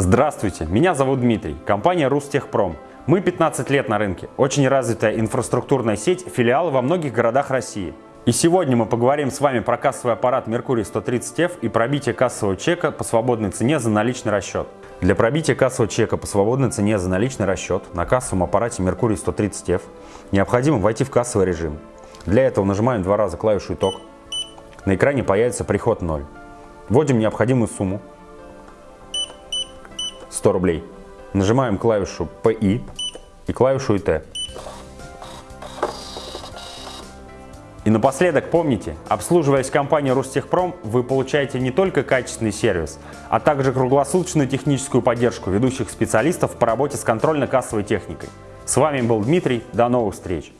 Здравствуйте, меня зовут Дмитрий, компания Рустехпром. Мы 15 лет на рынке, очень развитая инфраструктурная сеть, филиалы во многих городах России. И сегодня мы поговорим с вами про кассовый аппарат Mercury 130F и пробитие кассового чека по свободной цене за наличный расчет. Для пробития кассового чека по свободной цене за наличный расчет на кассовом аппарате Mercury 130F необходимо войти в кассовый режим. Для этого нажимаем два раза клавишу «Итог». На экране появится приход 0. Вводим необходимую сумму 100 рублей. Нажимаем клавишу PI и клавишу IT. И напоследок помните, обслуживаясь компанией Ростехпром, вы получаете не только качественный сервис, а также круглосуточную техническую поддержку ведущих специалистов по работе с контрольно-кассовой техникой. С вами был Дмитрий, до новых встреч!